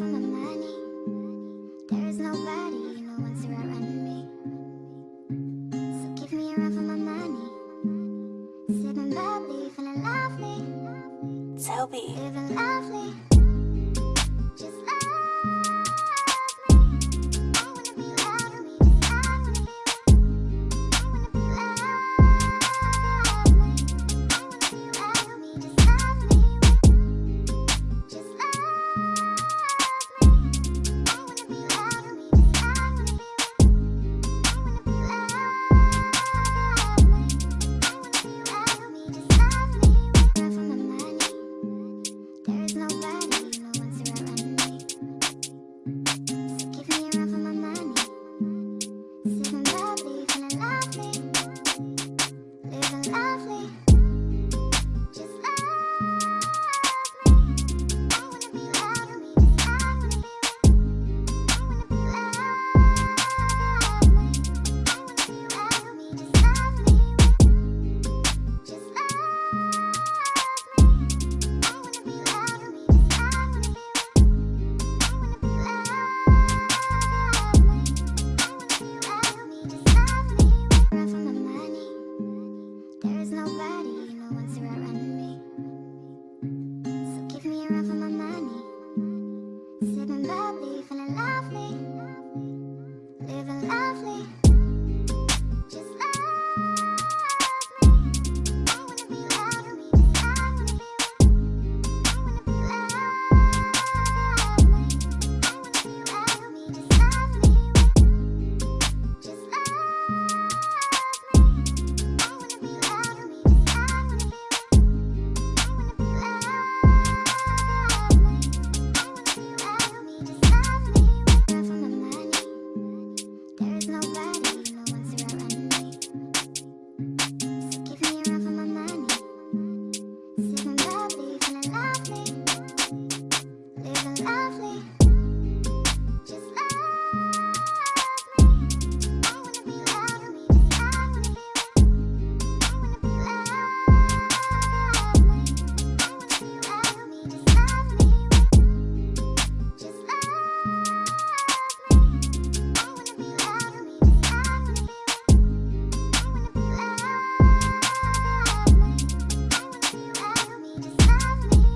run for my money. There is nobody, no one's to me. So give me a run for my money. Sipping bubbly, feeling lovely. Toby. Living lovely. forever.